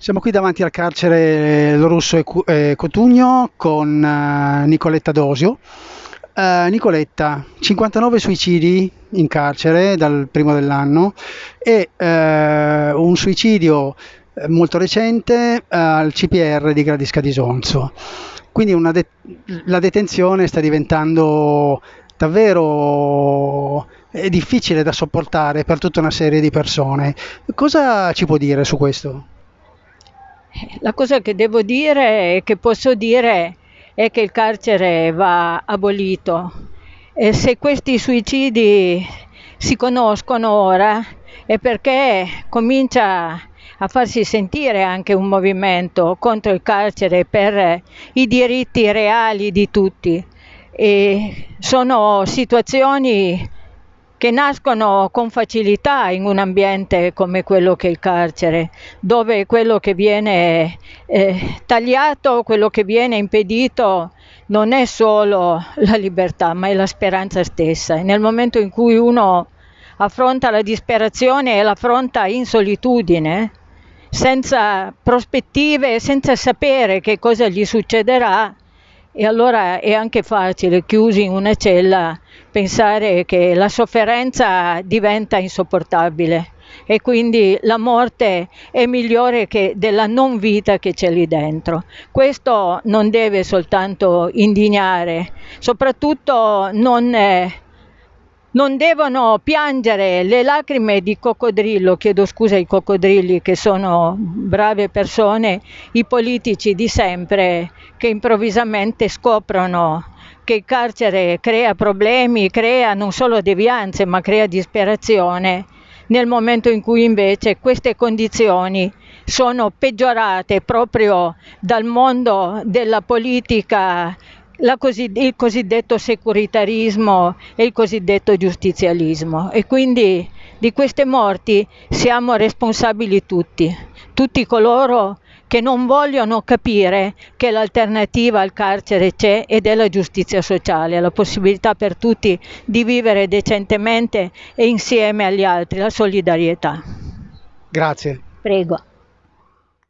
Siamo qui davanti al carcere Lorusso e Cotugno con uh, Nicoletta Dosio. Uh, Nicoletta, 59 suicidi in carcere dal primo dell'anno e uh, un suicidio molto recente al CPR di Gradisca di Sonzo. Quindi de- la detenzione sta diventando davvero difficile da sopportare per tutta una serie di persone. Cosa ci può dire su questo? La cosa che devo dire e che posso dire è che il carcere va abolito. E se questi suicidi si conoscono ora è perché comincia a farsi sentire anche un movimento contro il carcere per i diritti reali di tutti. E sono situazioni che nascono con facilità in un ambiente come quello che è il carcere, dove quello che viene eh, tagliato, quello che viene impedito non è solo la libertà, ma è la speranza stessa. E nel momento in cui uno affronta la disperazione e l'affronta in solitudine, senza prospettive, senza sapere che cosa gli succederà, e allora è anche facile, chiusi in una cella, pensare che la sofferenza diventa insopportabile e quindi la morte è migliore della non vita che c'è lì dentro. Questo non deve soltanto indignare, soprattutto non... Eh, non devono piangere le lacrime di coccodrillo, chiedo scusa ai coccodrilli che sono brave persone, i politici di sempre che improvvisamente scoprono che il carcere crea problemi, crea non solo devianze, ma crea disperazione, nel momento in cui invece queste condizioni sono peggiorate proprio dal mondo della politica Così, il cosiddetto securitarismo e il cosiddetto giustizialismo e quindi di queste morti siamo responsabili tutti, tutti coloro che non vogliono capire che l'alternativa al carcere c'è ed è la giustizia sociale, la possibilità per tutti di vivere decentemente e insieme agli altri, la solidarietà. Grazie. Prego.